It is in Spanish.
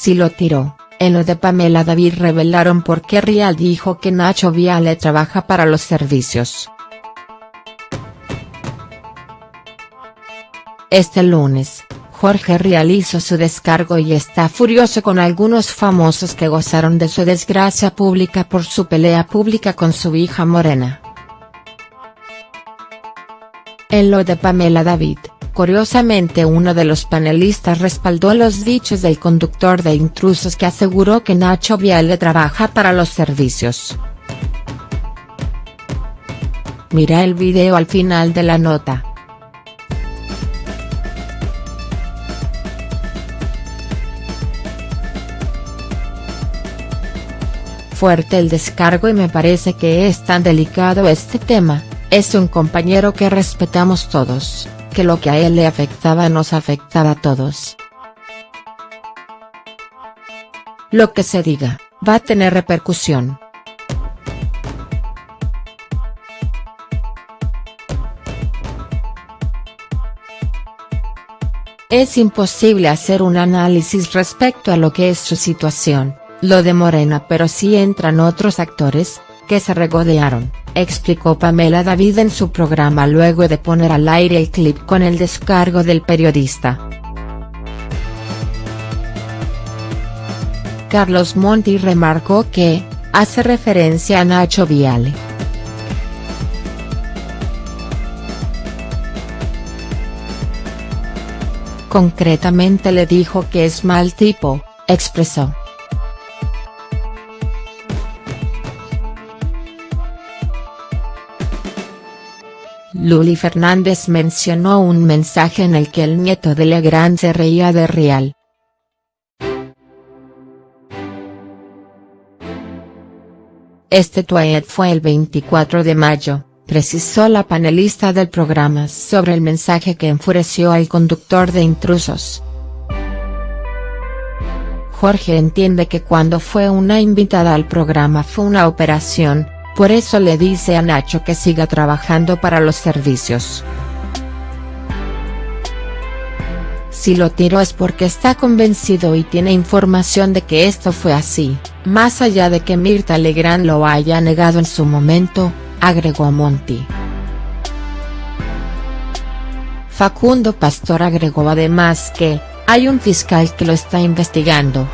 Si lo tiró, en lo de Pamela David revelaron por qué Rial dijo que Nacho Viale trabaja para los servicios. Este lunes, Jorge Rial hizo su descargo y está furioso con algunos famosos que gozaron de su desgracia pública por su pelea pública con su hija Morena. En lo de Pamela David, curiosamente uno de los panelistas respaldó los dichos del conductor de intrusos que aseguró que Nacho Viale trabaja para los servicios. Mira el video al final de la nota. fuerte el descargo y me parece que es tan delicado este tema, es un compañero que respetamos todos, que lo que a él le afectaba nos afectaba a todos. Lo que se diga, va a tener repercusión. Es imposible hacer un análisis respecto a lo que es su situación, lo de Morena pero sí entran otros actores, que se regodearon, explicó Pamela David en su programa luego de poner al aire el clip con el descargo del periodista. Carlos Monti remarcó que, hace referencia a Nacho Viale. Concretamente le dijo que es mal tipo, expresó. Luli Fernández mencionó un mensaje en el que el nieto de Legrand se reía de Real. Este tweet fue el 24 de mayo, precisó la panelista del programa sobre el mensaje que enfureció al conductor de intrusos. Jorge entiende que cuando fue una invitada al programa fue una operación, por eso le dice a Nacho que siga trabajando para los servicios. Si lo tiró es porque está convencido y tiene información de que esto fue así, más allá de que Mirta Legrand lo haya negado en su momento, agregó Monti. Facundo Pastor agregó además que, hay un fiscal que lo está investigando.